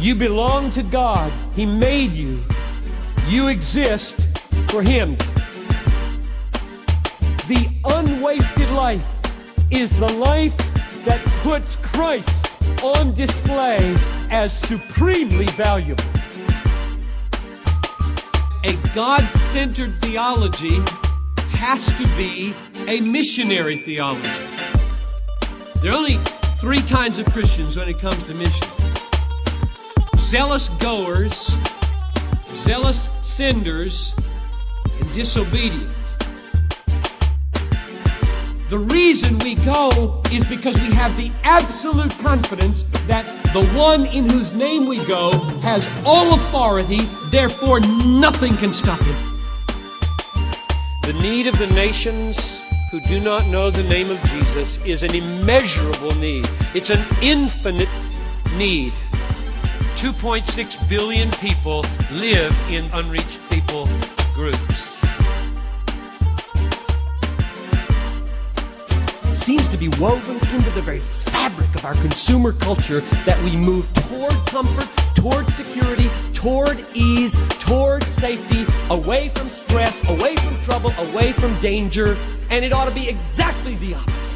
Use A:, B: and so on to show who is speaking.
A: You belong to God. He made you. You exist for Him. The unwasted life is the life that puts Christ on display as supremely valuable.
B: A God centered theology has to be a missionary theology. There are only three kinds of Christians when it comes to missions zealous goers, zealous senders, and disobedient. The reason we go is because we have the absolute confidence that the one in whose name we go has all authority, therefore nothing can stop him.
A: The need of the nations who do not know the name of Jesus is an immeasurable need. It's an infinite need. 2.6 billion people live in unreached people groups.
B: seems to be woven into the very fabric of our consumer culture that we move toward comfort, toward security, toward ease, toward safety, away from stress, away from trouble, away from danger, and it ought to be exactly the opposite.